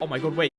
Oh my god, wait.